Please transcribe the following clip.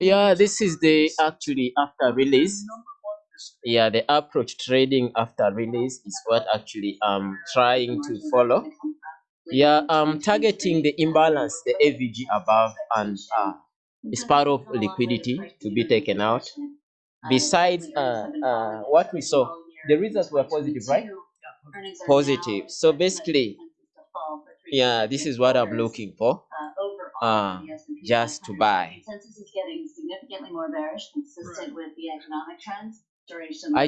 Yeah, this is the actually after release. Yeah, the approach trading after release is what actually I'm trying to follow. Yeah, I'm targeting the imbalance, the AVG above, and uh, it's part of liquidity to be taken out. Besides uh, uh, what we saw, the results were positive, right? Positive. So basically, yeah, this is what I'm looking for. Uh, just to buy. I